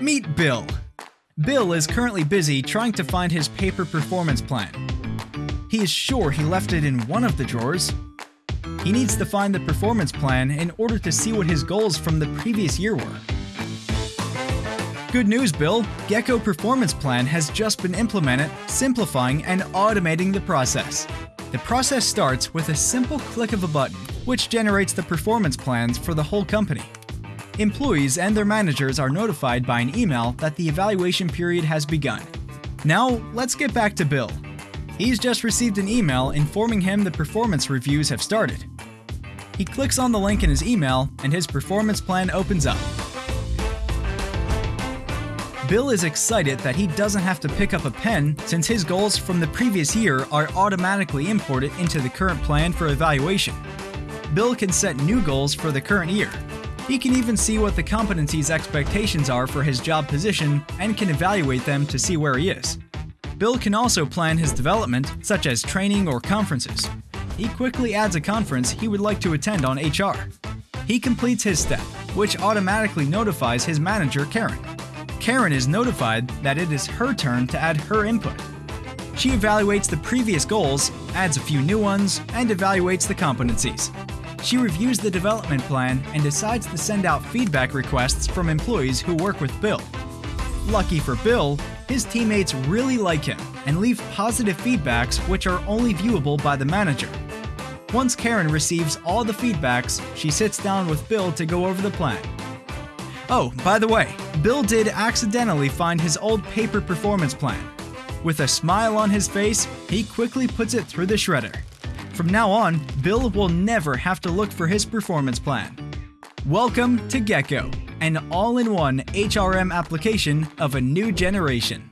Meet Bill. Bill is currently busy trying to find his paper performance plan. He is sure he left it in one of the drawers. He needs to find the performance plan in order to see what his goals from the previous year were. Good news, Bill! Gecko Performance Plan has just been implemented, simplifying and automating the process. The process starts with a simple click of a button, which generates the performance plans for the whole company. Employees and their managers are notified by an email that the evaluation period has begun. Now, let's get back to Bill. He's just received an email informing him the performance reviews have started. He clicks on the link in his email and his performance plan opens up. Bill is excited that he doesn't have to pick up a pen since his goals from the previous year are automatically imported into the current plan for evaluation. Bill can set new goals for the current year, he can even see what the competencies expectations are for his job position and can evaluate them to see where he is. Bill can also plan his development, such as training or conferences. He quickly adds a conference he would like to attend on HR. He completes his step, which automatically notifies his manager, Karen. Karen is notified that it is her turn to add her input. She evaluates the previous goals, adds a few new ones, and evaluates the competencies. She reviews the development plan and decides to send out feedback requests from employees who work with Bill. Lucky for Bill, his teammates really like him and leave positive feedbacks which are only viewable by the manager. Once Karen receives all the feedbacks, she sits down with Bill to go over the plan. Oh, by the way, Bill did accidentally find his old paper performance plan. With a smile on his face, he quickly puts it through the shredder. From now on, Bill will never have to look for his performance plan. Welcome to Gecko, an all in one HRM application of a new generation.